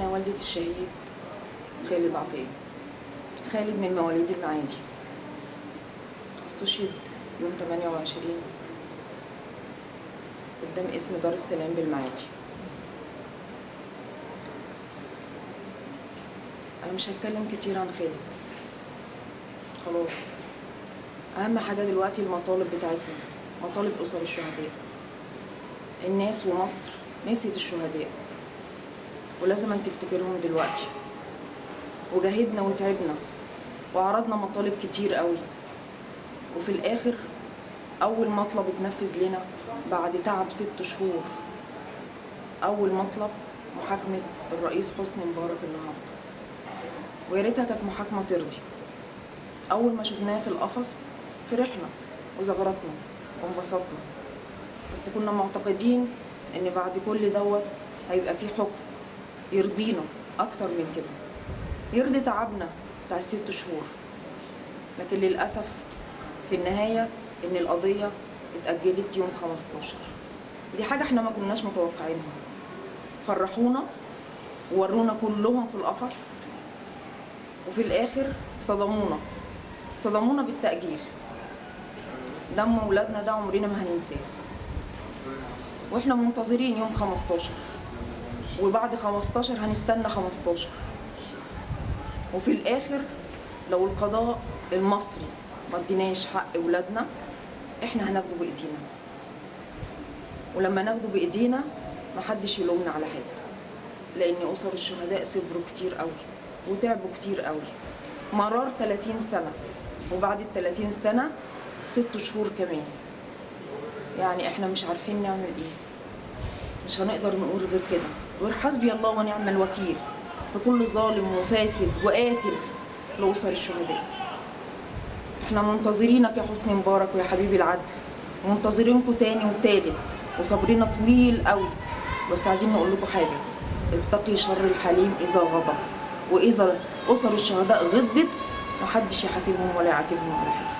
أنا والدة الشهيد خالد عطية. خالد من مواليد المعادي. استشهد يوم 28 قدام اسم دار السلام بالمعادي. أنا مش هتكلم كتير عن خالد. خلاص. أهم حاجة دلوقتي المطالب بتاعتنا مطالب أسر الشهداء. الناس ومصر نسيت الشهداء. ولازم أن تفتكرهم دلوقتي. وجاهدنا وتعبنا وعرضنا مطالب كتير قوي. وفي الآخر أول مطلب اتنفذ لنا بعد تعب ست شهور. أول مطلب محاكمة الرئيس حسني مبارك النهارده. ويا ريتها كانت محاكمة ترضي أول ما شفناه في القفص فرحنا وزغرطنا وانبسطنا. بس كنا معتقدين إن بعد كل دوت هيبقى في حكم. يرضينا أكتر من كده. يرضي تعبنا بتاع الست شهور. لكن للأسف في النهاية إن القضية اتأجلت يوم 15 دي حاجة إحنا ما كناش متوقعينها. فرحونا وورونا كلهم في القفص وفي الآخر صدمونا. صدمونا بالتأجيل. دم ولادنا ده عمرنا ما هننساه. وإحنا منتظرين يوم 15 وبعد 15 هنستنى 15 وفي الآخر لو القضاء المصري ما اديناش حق ولادنا إحنا هناخده بإيدينا. ولما ناخده بإيدينا محدش يلومنا على حاجة لأن أسر الشهداء صبروا كتير قوي وتعبوا كتير قوي. مرار 30 سنة وبعد ال 30 سنة ست شهور كمان. يعني إحنا مش عارفين نعمل إيه. مش هنقدر نقول غير كده. غير حسبي الله ونعم الوكيل. في كل ظالم وفاسد وقاتل لأسر الشهداء. إحنا منتظرينك يا حسني مبارك ويا حبيبي العدل. منتظرينكم تاني وتالت. وصبرنا طويل قوي. بس عايزين نقول لكم حاجة. اتقي شر الحليم إذا غضب. وإذا أسر الشهداء غضبت محدش يحاسبهم ولا يعاتبهم على حاجة.